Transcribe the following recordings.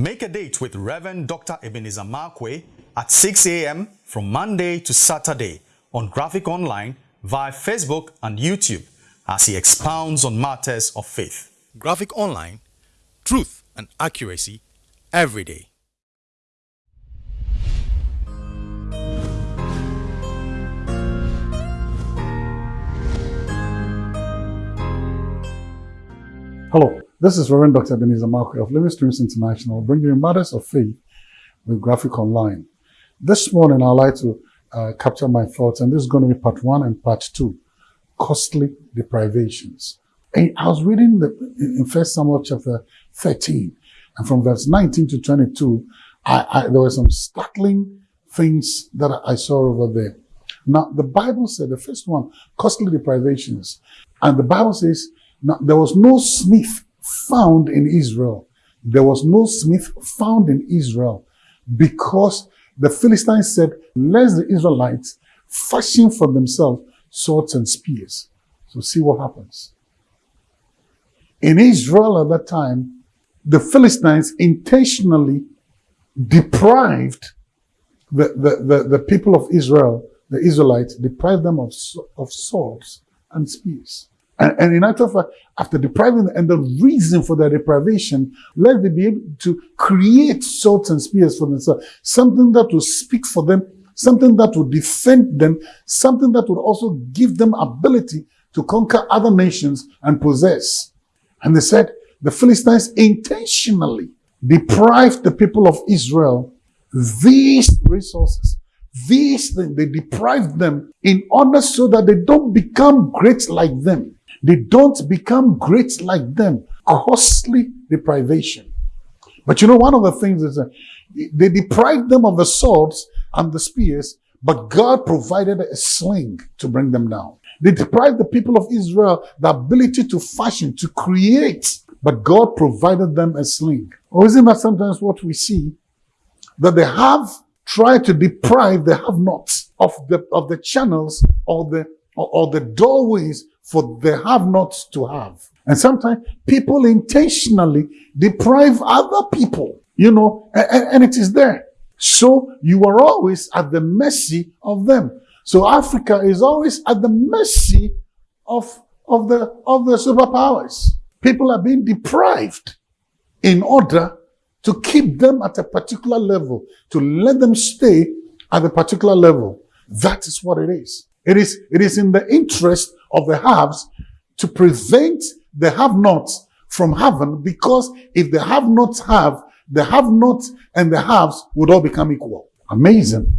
Make a date with Reverend Dr. Ebenezer Markwei at 6 a.m. from Monday to Saturday on Graphic Online via Facebook and YouTube as he expounds on matters of faith. Graphic Online, truth and accuracy every day. Hello, this is Reverend Dr. Ebenezer Markwei of Living Streams International, bringing you matters of faith with Graphic Online. This morning, I'd like to uh, capture my thoughts, and this is going to be part one and part two costly deprivations. And I was reading the, in First Samuel chapter 13, and from verse 19 to 22, I, I, there were some startling things that I saw over there. Now, the Bible said, the first one, costly deprivations. And the Bible says, now, there was no smith found in Israel. There was no smith found in Israel because the Philistines said, let the Israelites fashion for themselves swords and spears. So see what happens. In Israel at that time, the Philistines intentionally deprived the, the, the, the people of Israel, the Israelites, deprived them of, of swords and spears. And, and, in actual fact, after depriving them, and the reason for their deprivation, let them be able to create swords and spears for themselves, something that will speak for them, something that will defend them, something that will also give them ability to conquer other nations and possess. And they said the Philistines intentionally deprived the people of Israel these resources, these things, they deprived them in order so that they don't become great like them. They don't become great like them. Costly deprivation. But you know, one of the things is that they deprived them of the swords and the spears, but God provided a sling to bring them down. They deprived the people of Israel the ability to fashion, to create, but God provided them a sling. Or isn't that sometimes what we see? That they have tried to deprive the have-nots of the, of the channels or the, or, or the doorways for the have-nots to have. And sometimes people intentionally deprive other people, you know, and, and it is there. So you are always at the mercy of them. So Africa is always at the mercy of, of the, of the superpowers. People are being deprived in order to keep them at a particular level, to let them stay at a particular level. That is what it is. It is, it is in the interest of the haves to prevent the have-nots from having because if the have-nots have, the have-nots and the haves would all become equal. Amazing.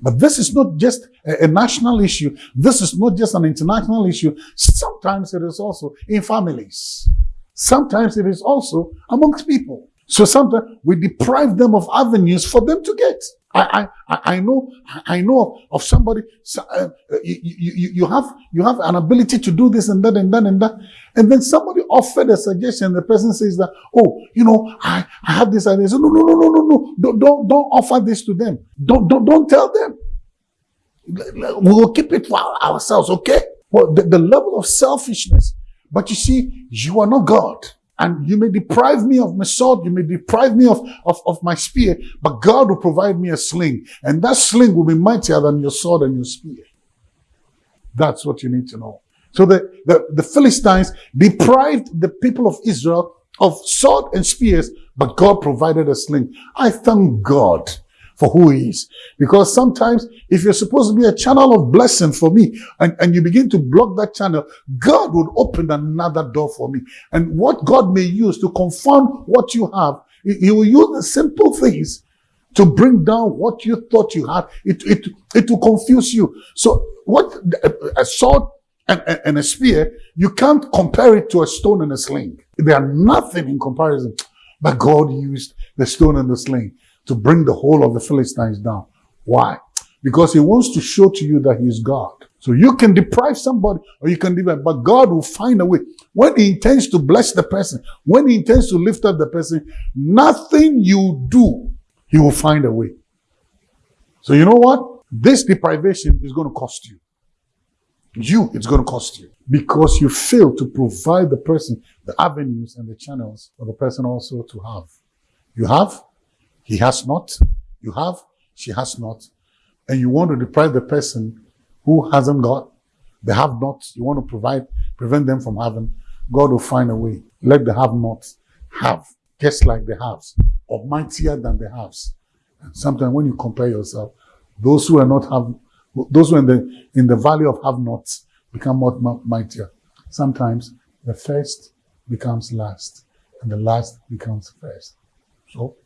But this is not just a, a, national issue. This is not just an international issue. Sometimes it is also in families. Sometimes it is also amongst people. So sometimes we deprive them of avenues for them to get. I, I, I know, I know of somebody, uh, you, you, you have, you have an ability to do this and that and that and that. And then somebody offered a suggestion. The person says that, oh, you know, I, I have this idea. So no, no, no, no, no, no. Don't, don't, don't offer this to them. Don't, don't, don't tell them. We will keep it for ourselves, okay? Well, the, the level of selfishness. But you see, you are not God. And you may deprive me of my sword, you may deprive me of, of, of my spear, but God will provide me a sling. And that sling will be mightier than your sword and your spear. That's what you need to know. So the, the, the Philistines deprived the people of Israel of sword and spears, but God provided a sling. I thank God for who he is. Because sometimes if you're supposed to be a channel of blessing for me and, and you begin to block that channel, God would open another door for me. And what God may use to confirm what you have, he will use the simple things to bring down what you thought you had. It, it, it will confuse you. So what a sword and, and a spear, you can't compare it to a stone and a sling. They are nothing in comparison. But God used the stone and the sling to bring the whole of the Philistines down. Why? Because he wants to show to you that he is God. So you can deprive somebody or you can deprive, but God will find a way. When he intends to bless the person, when he intends to lift up the person, nothing you do, he will find a way. So you know what? This deprivation is going to cost you. You, it's going to cost you because you fail to provide the person the avenues and the channels for the person also to have You have, he has not. You have, she has not. And you want to deprive the person who hasn't got, they have not. You want to provide, prevent them from having. God will find a way. Let the have not have, just like the haves, or mightier than the haves. And sometimes when you compare yourself, those who are not have, those who are in the, in the valley of have nots become more mightier. Sometimes the first becomes last and the last becomes first. So,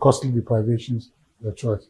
costly deprivations, the choice.